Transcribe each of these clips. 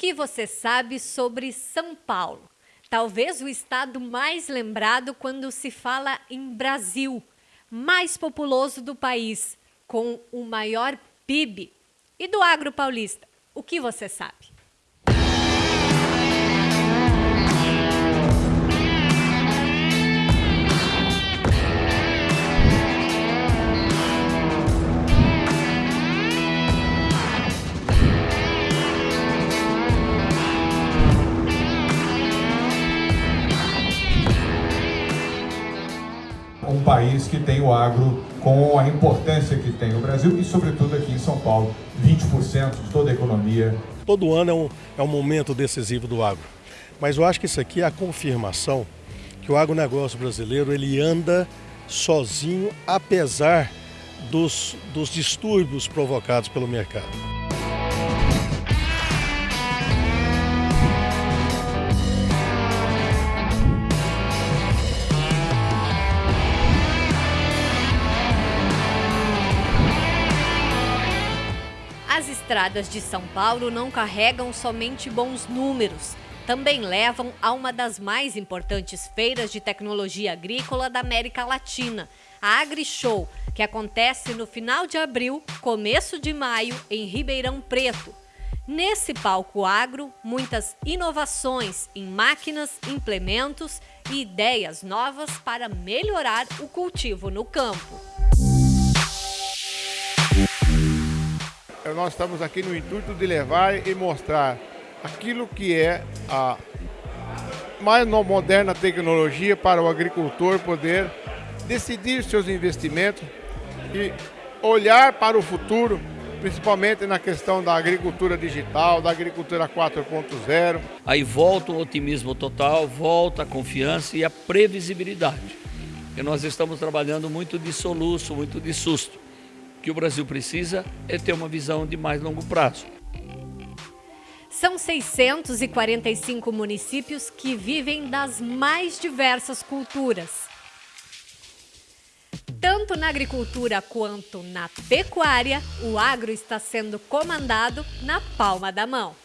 que você sabe sobre São Paulo? Talvez o estado mais lembrado quando se fala em Brasil, mais populoso do país, com o maior PIB. E do agro paulista, o que você sabe? País que tem o agro com a importância que tem no Brasil e, sobretudo, aqui em São Paulo, 20% de toda a economia. Todo ano é um, é um momento decisivo do agro, mas eu acho que isso aqui é a confirmação que o agronegócio brasileiro ele anda sozinho, apesar dos, dos distúrbios provocados pelo mercado. Estradas de São Paulo não carregam somente bons números, também levam a uma das mais importantes feiras de tecnologia agrícola da América Latina, a AgriShow, que acontece no final de abril, começo de maio, em Ribeirão Preto. Nesse palco agro, muitas inovações em máquinas, implementos e ideias novas para melhorar o cultivo no campo. Nós estamos aqui no intuito de levar e mostrar aquilo que é a mais moderna tecnologia para o agricultor poder decidir seus investimentos e olhar para o futuro, principalmente na questão da agricultura digital, da agricultura 4.0. Aí volta o otimismo total, volta a confiança e a previsibilidade. E nós estamos trabalhando muito de soluço, muito de susto que o Brasil precisa é ter uma visão de mais longo prazo. São 645 municípios que vivem das mais diversas culturas. Tanto na agricultura quanto na pecuária, o agro está sendo comandado na palma da mão.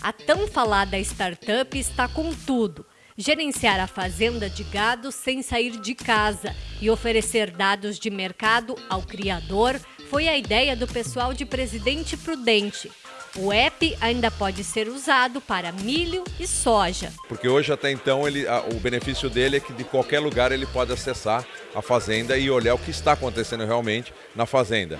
A tão falada startup está com tudo gerenciar a fazenda de gado sem sair de casa e oferecer dados de mercado ao criador foi a ideia do pessoal de Presidente Prudente. O app ainda pode ser usado para milho e soja. Porque hoje até então ele, o benefício dele é que de qualquer lugar ele pode acessar a fazenda e olhar o que está acontecendo realmente na fazenda.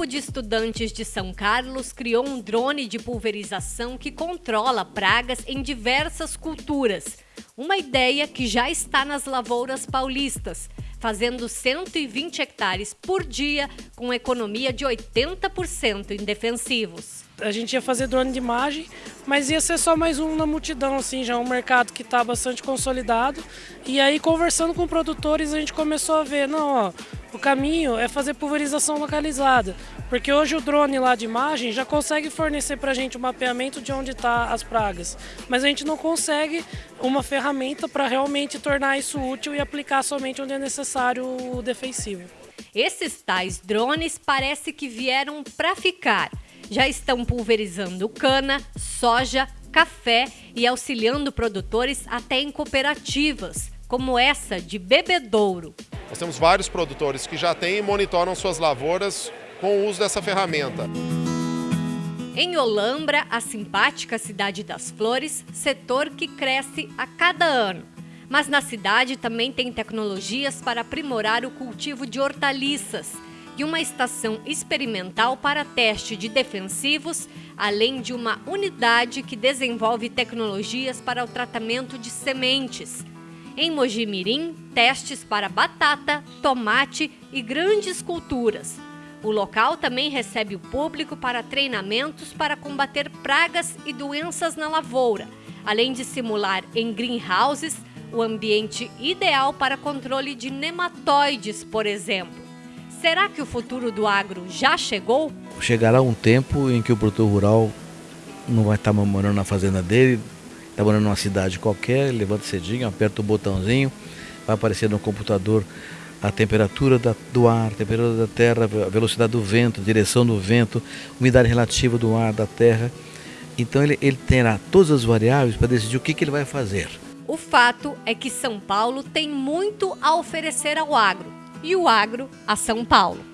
Grupo de estudantes de São Carlos criou um drone de pulverização que controla pragas em diversas culturas. Uma ideia que já está nas lavouras paulistas, fazendo 120 hectares por dia com economia de 80% em defensivos. A gente ia fazer drone de imagem, mas ia ser só mais um na multidão, assim, já um mercado que está bastante consolidado. E aí, conversando com produtores, a gente começou a ver, não, ó, o caminho é fazer pulverização localizada, porque hoje o drone lá de imagem já consegue fornecer para a gente o mapeamento de onde estão tá as pragas, mas a gente não consegue uma ferramenta para realmente tornar isso útil e aplicar somente onde é necessário o defensivo. Esses tais drones parece que vieram para ficar. Já estão pulverizando cana, soja, café e auxiliando produtores até em cooperativas, como essa de Bebedouro. Nós temos vários produtores que já têm e monitoram suas lavouras com o uso dessa ferramenta. Em Olambra, a simpática cidade das flores, setor que cresce a cada ano. Mas na cidade também tem tecnologias para aprimorar o cultivo de hortaliças e uma estação experimental para teste de defensivos, além de uma unidade que desenvolve tecnologias para o tratamento de sementes. Em Mojimirim, testes para batata, tomate e grandes culturas. O local também recebe o público para treinamentos para combater pragas e doenças na lavoura, além de simular em greenhouses o ambiente ideal para controle de nematóides, por exemplo. Será que o futuro do agro já chegou? Chegará um tempo em que o produtor rural não vai estar morando na fazenda dele, está morando numa cidade qualquer, levanta cedinho, aperta o botãozinho, vai aparecer no computador a temperatura da, do ar, a temperatura da terra, a velocidade do vento, a direção do vento, umidade relativa do ar, da terra. Então ele, ele terá todas as variáveis para decidir o que, que ele vai fazer. O fato é que São Paulo tem muito a oferecer ao agro e o agro a São Paulo.